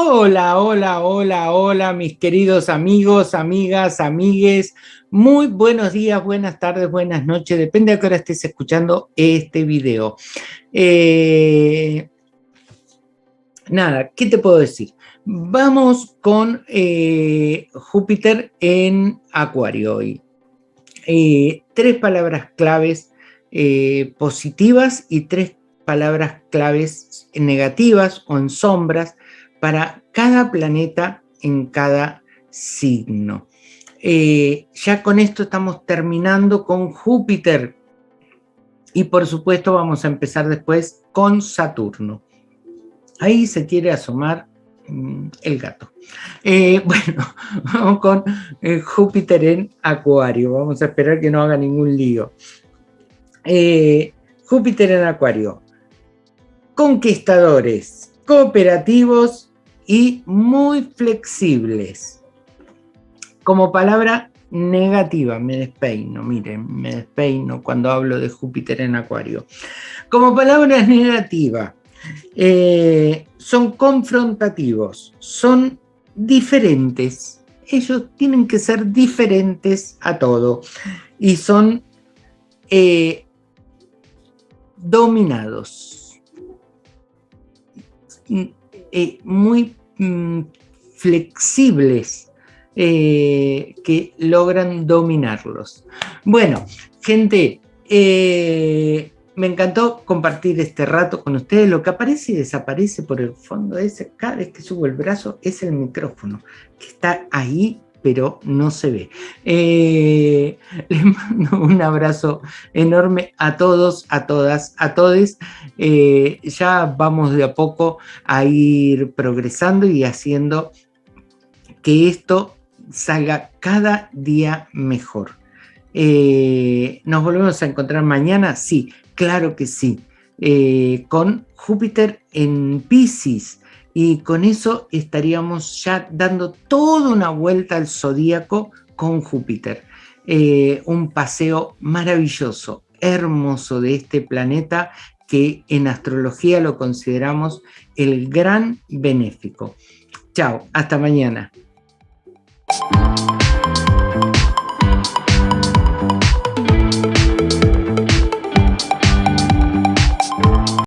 Hola, hola, hola, hola, mis queridos amigos, amigas, amigues. Muy buenos días, buenas tardes, buenas noches, depende de qué hora estés escuchando este video. Eh, nada, ¿qué te puedo decir? Vamos con eh, Júpiter en Acuario hoy. Eh, tres palabras claves positivas y tres palabras claves negativas o en sombras para cada planeta en cada signo. Eh, ya con esto estamos terminando con Júpiter y por supuesto vamos a empezar después con Saturno. Ahí se quiere asomar mm, el gato. Eh, bueno, vamos con eh, Júpiter en Acuario. Vamos a esperar que no haga ningún lío. Júpiter en Acuario. Conquistadores, cooperativos y muy flexibles. Como palabra negativa, me despeino, miren, me despeino cuando hablo de Júpiter en Acuario. Como palabra negativa, eh, son confrontativos, son diferentes. Ellos tienen que ser diferentes a todo y son eh, dominados. Eh, muy Mm, flexibles eh, que logran dominarlos. Bueno, gente, eh, me encantó compartir este rato con ustedes. Lo que aparece y desaparece por el fondo ese, cada vez que subo el brazo, es el micrófono, que está ahí pero no se ve. Eh, les mando un abrazo enorme a todos, a todas, a todos. Eh, ya vamos de a poco a ir progresando y haciendo que esto salga cada día mejor. Eh, ¿Nos volvemos a encontrar mañana? Sí, claro que sí. con Júpiter en Pisces, y con eso estaríamos ya dando toda una vuelta al zodíaco con Júpiter. Eh, un paseo maravilloso, hermoso de este planeta que en astrología lo consideramos el gran benéfico. Chao, hasta mañana.